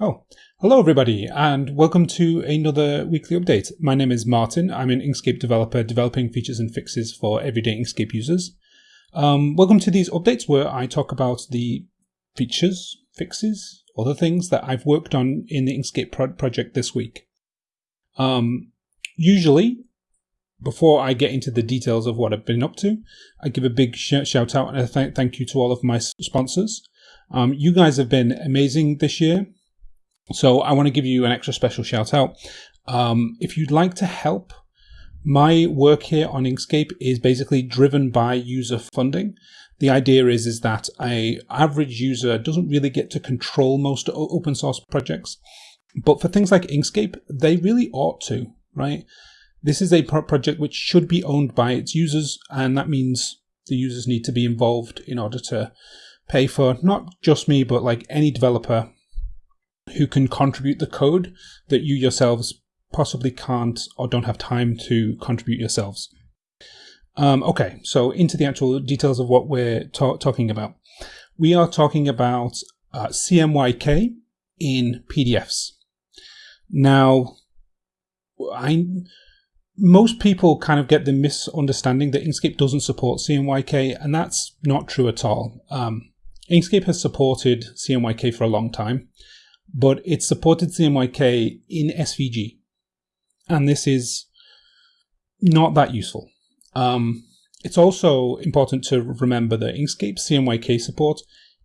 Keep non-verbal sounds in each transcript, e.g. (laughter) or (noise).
Oh, hello everybody, and welcome to another weekly update. My name is Martin. I'm an Inkscape developer developing features and fixes for everyday Inkscape users. Um, welcome to these updates where I talk about the features, fixes, other things that I've worked on in the Inkscape pro project this week. Um, usually, before I get into the details of what I've been up to, I give a big sh shout out and a th thank you to all of my sponsors. Um, you guys have been amazing this year. So I want to give you an extra special shout out. Um, if you'd like to help, my work here on Inkscape is basically driven by user funding. The idea is, is that a average user doesn't really get to control most open source projects. But for things like Inkscape, they really ought to, right? This is a project which should be owned by its users, and that means the users need to be involved in order to pay for not just me, but like any developer who can contribute the code that you yourselves possibly can't or don't have time to contribute yourselves. Um, okay, so into the actual details of what we're ta talking about. We are talking about uh, CMYK in PDFs. Now, I most people kind of get the misunderstanding that Inkscape doesn't support CMYK, and that's not true at all. Um, Inkscape has supported CMYK for a long time, but it supported CMYK in SVG. And this is not that useful. Um, it's also important to remember that Inkscape CMYK support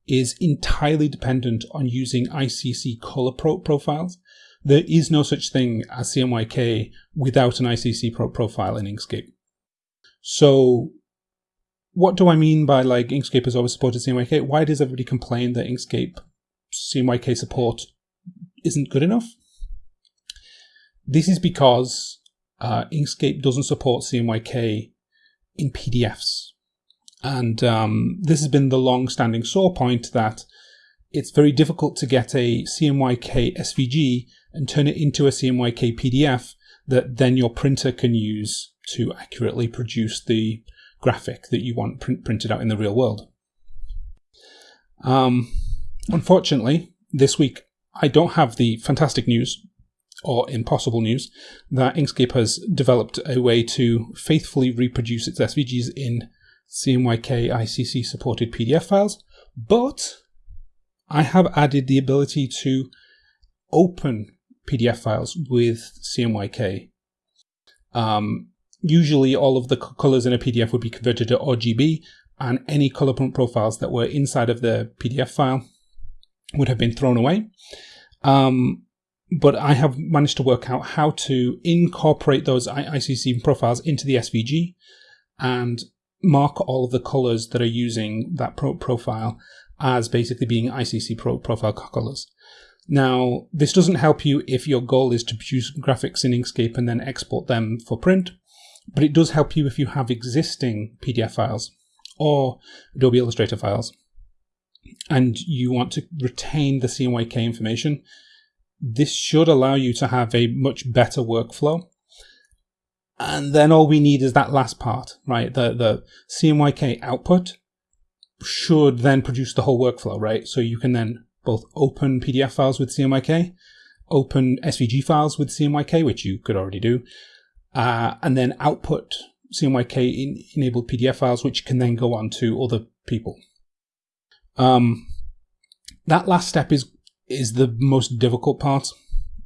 is entirely dependent on using ICC color pro profiles. There is no such thing as CMYK without an ICC pro profile in Inkscape. So what do I mean by like Inkscape has always supported CMYK? Why does everybody complain that Inkscape CMYK support isn't good enough. This is because uh, Inkscape doesn't support CMYK in PDFs. And um, this has been the long-standing sore point that it's very difficult to get a CMYK SVG and turn it into a CMYK PDF that then your printer can use to accurately produce the graphic that you want print printed out in the real world. Um, unfortunately, this week I don't have the fantastic news or impossible news that Inkscape has developed a way to faithfully reproduce its SVGs in CMYK ICC supported PDF files, but I have added the ability to open PDF files with CMYK. Um, usually all of the colors in a PDF would be converted to RGB and any color profiles that were inside of the PDF file would have been thrown away. Um, but I have managed to work out how to incorporate those ICC profiles into the SVG and mark all of the colors that are using that pro profile as basically being ICC pro profile colors. Now, this doesn't help you if your goal is to produce graphics in Inkscape and then export them for print, but it does help you if you have existing PDF files or Adobe Illustrator files and you want to retain the CMYK information, this should allow you to have a much better workflow. And then all we need is that last part, right? The, the CMYK output should then produce the whole workflow, right? So you can then both open PDF files with CMYK, open SVG files with CMYK, which you could already do, uh, and then output CMYK enabled PDF files, which can then go on to other people. Um, that last step is is the most difficult part,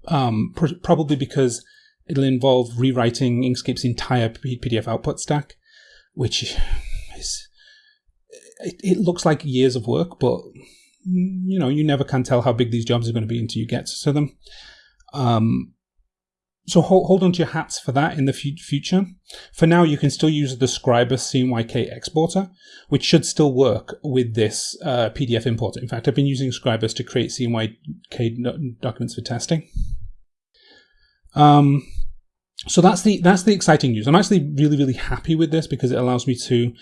um, pr probably because it'll involve rewriting Inkscape's entire PDF output stack, which is it, it looks like years of work, but you know you never can tell how big these jobs are going to be until you get to them. Um, so hold, hold on to your hats for that in the future. For now, you can still use the Scribus CMYK exporter, which should still work with this uh, PDF importer. In fact, I've been using Scribus to create CMYK documents for testing. Um, so that's the that's the exciting news. I'm actually really really happy with this because it allows me to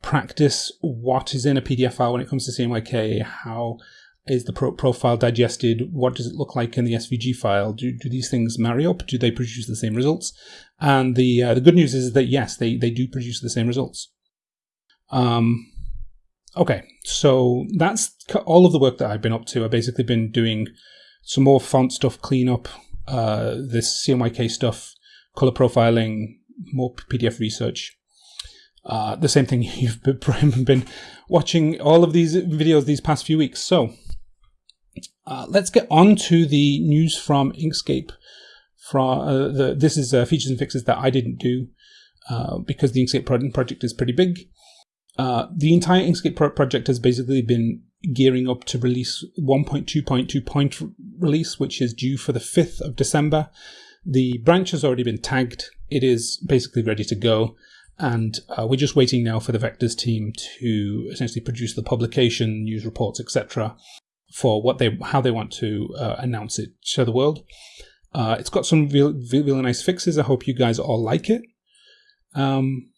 practice what is in a PDF file when it comes to CMYK, how is the pro profile digested? What does it look like in the SVG file? Do, do these things marry up? Do they produce the same results? And the uh, the good news is that yes, they, they do produce the same results. Um, okay, so that's all of the work that I've been up to. I've basically been doing some more font stuff cleanup, uh, this CMYK stuff, color profiling, more PDF research. Uh, the same thing (laughs) you've (laughs) been watching all of these videos these past few weeks. So uh, let's get on to the news from Inkscape. From uh, the, this is uh, features and fixes that I didn't do uh, because the Inkscape project is pretty big. Uh, the entire Inkscape pro project has basically been gearing up to release 1.2.2 point release, which is due for the 5th of December. The branch has already been tagged. It is basically ready to go. And we're just waiting now for the Vectors team to essentially produce the publication, news reports, etc., for what they how they want to uh, announce it to the world. Uh, it's got some really, really nice fixes. I hope you guys all like it. Um,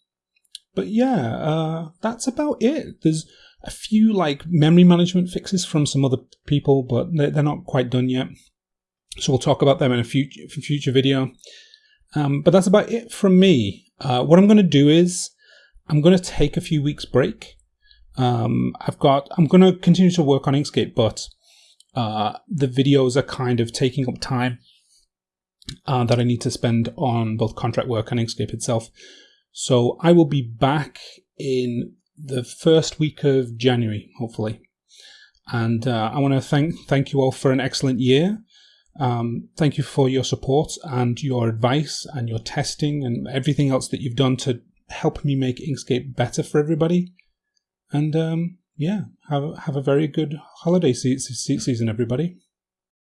but yeah, uh, that's about it. There's a few like memory management fixes from some other people, but they're not quite done yet. So we'll talk about them in a future future video. Um, but that's about it from me. Uh, what I'm going to do is I'm going to take a few weeks break. Um, I've got I'm going to continue to work on Inkscape, but uh, the videos are kind of taking up time uh, that I need to spend on both contract work and Inkscape itself. So I will be back in the first week of January, hopefully. And uh, I want to thank thank you all for an excellent year. Um, thank you for your support and your advice and your testing and everything else that you've done to help me make Inkscape better for everybody. And um, yeah, have have a very good holiday se- se- season, everybody.